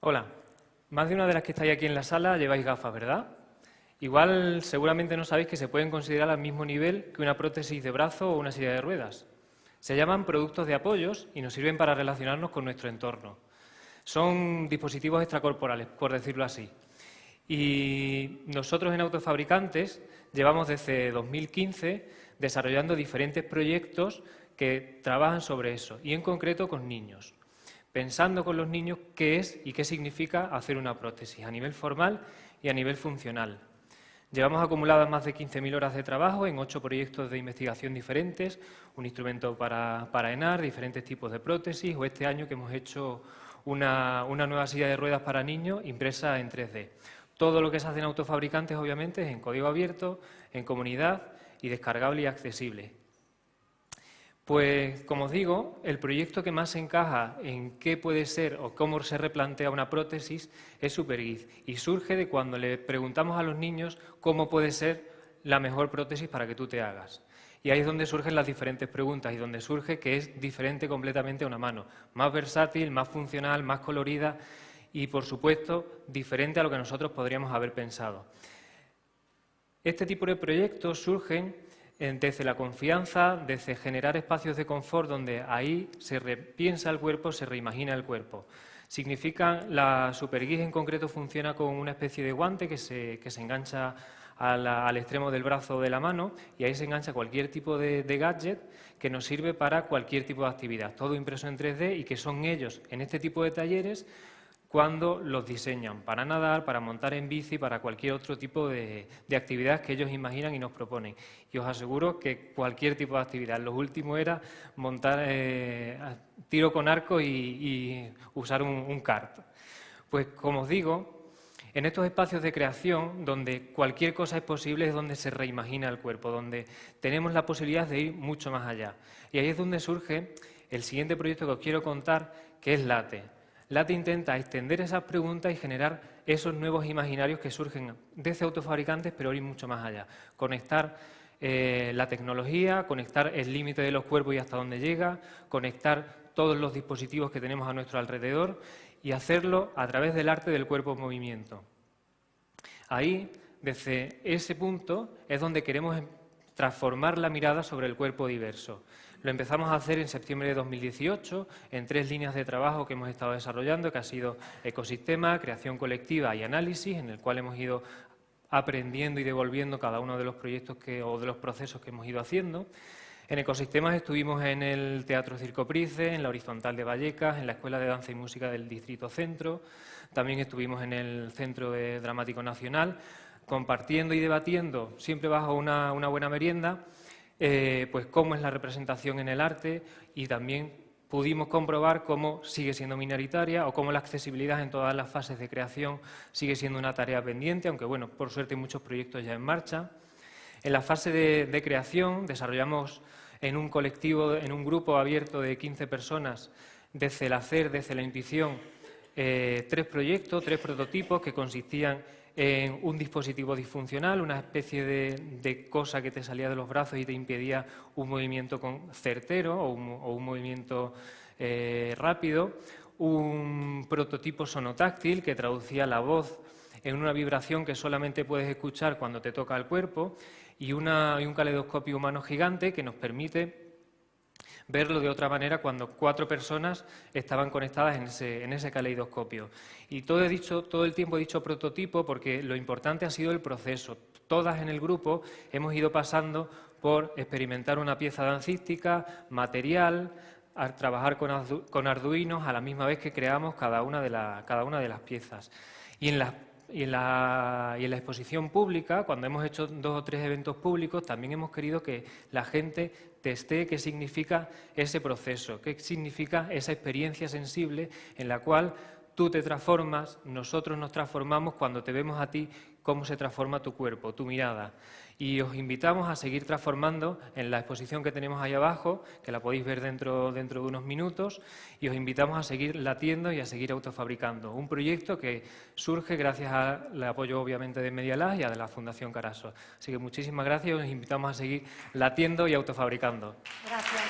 Hola, más de una de las que estáis aquí en la sala lleváis gafas, ¿verdad? Igual seguramente no sabéis que se pueden considerar al mismo nivel que una prótesis de brazo o una silla de ruedas. Se llaman productos de apoyos y nos sirven para relacionarnos con nuestro entorno. Son dispositivos extracorporales, por decirlo así. Y nosotros en Autofabricantes llevamos desde 2015 desarrollando diferentes proyectos que trabajan sobre eso, y en concreto con niños pensando con los niños qué es y qué significa hacer una prótesis a nivel formal y a nivel funcional. Llevamos acumuladas más de 15.000 horas de trabajo en ocho proyectos de investigación diferentes, un instrumento para, para ENAR, diferentes tipos de prótesis, o este año que hemos hecho una, una nueva silla de ruedas para niños impresa en 3D. Todo lo que se hace en autofabricantes, obviamente, es en código abierto, en comunidad y descargable y accesible. Pues, como os digo, el proyecto que más encaja en qué puede ser o cómo se replantea una prótesis es SuperGiz y surge de cuando le preguntamos a los niños cómo puede ser la mejor prótesis para que tú te hagas. Y ahí es donde surgen las diferentes preguntas y donde surge que es diferente completamente a una mano, más versátil, más funcional, más colorida y, por supuesto, diferente a lo que nosotros podríamos haber pensado. Este tipo de proyectos surgen desde la confianza, desde generar espacios de confort donde ahí se repiensa el cuerpo, se reimagina el cuerpo. Significa, la superguía en concreto funciona con una especie de guante que se, que se engancha al extremo del brazo o de la mano y ahí se engancha cualquier tipo de, de, gadget que nos sirve para cualquier tipo de actividad, todo impreso en 3D y que son ellos en este tipo de talleres cuando los diseñan para nadar, para montar en bici, para cualquier otro tipo de, actividad que ellos imaginan y nos proponen. Y os aseguro que cualquier tipo de actividad. Lo último era montar eh, tiro con arco y, usar un, un kart. Pues como os digo, en estos espacios de creación, donde cualquier cosa es posible, es donde se reimagina el cuerpo, donde tenemos la posibilidad de ir mucho más allá. Y ahí es donde surge el siguiente proyecto que os quiero contar, que es LATE. LATE intenta extender esas preguntas y generar esos nuevos imaginarios que surgen desde autofabricantes, pero ir mucho más allá. Conectar eh, la tecnología, conectar el límite de los cuerpos y hasta dónde llega, conectar todos los dispositivos que tenemos a nuestro alrededor y hacerlo a través del arte del cuerpo en movimiento. Ahí, desde ese punto, es donde queremos transformar la mirada sobre el cuerpo diverso. Lo empezamos a hacer en septiembre de 2018 en tres líneas de trabajo que hemos estado desarrollando, que ha sido ecosistema, creación colectiva y análisis, en el cual hemos ido aprendiendo y devolviendo cada uno de los proyectos que, o de los procesos que hemos ido haciendo. En ecosistemas estuvimos en el Teatro Circo Price, en la Horizontal de Vallecas, en la Escuela de Danza y Música del Distrito Centro, también estuvimos en el Centro Dramático Nacional, compartiendo y debatiendo, siempre bajo una buena merienda, eh, pues cómo es la representación en el arte y también pudimos comprobar cómo sigue siendo minoritaria o cómo la accesibilidad en todas las fases de creación sigue siendo una tarea pendiente, aunque bueno, por suerte hay muchos proyectos ya en marcha. En la fase de, creación desarrollamos en un colectivo, en un grupo abierto de 15 personas, desde el hacer, desde la intuición, eh, tres proyectos, tres prototipos que consistían un dispositivo disfuncional, una especie de, cosa que te salía de los brazos y te impedía un movimiento certero o un, movimiento eh, rápido, un prototipo sonotáctil que traducía la voz en una vibración que solamente puedes escuchar cuando te toca el cuerpo y, y un caleidoscopio humano gigante que nos permite verlo de otra manera cuando cuatro personas estaban conectadas en ese, en ese caleidoscopio. Y todo, he dicho, todo el tiempo he dicho prototipo porque lo importante ha sido el proceso. Todas en el grupo hemos ido pasando por experimentar una pieza dancística, material, a trabajar con, Arduinos a la misma vez que creamos cada una de, la, cada una de las piezas. Y en las y en, la, exposición pública, cuando hemos hecho dos o tres eventos públicos, también hemos querido que la gente teste qué significa ese proceso, qué significa esa experiencia sensible en la cual tú te transformas, nosotros nos transformamos cuando te vemos a ti cómo se transforma tu cuerpo, tu mirada. Y os invitamos a seguir transformando en la exposición que tenemos ahí abajo, que la podéis ver dentro, dentro de unos minutos, y os invitamos a seguir latiendo y a seguir autofabricando. Un proyecto que surge gracias al apoyo, obviamente, de Medialab y a de la Fundación Caraso. Así que muchísimas gracias y os invitamos a seguir latiendo y autofabricando. Gracias.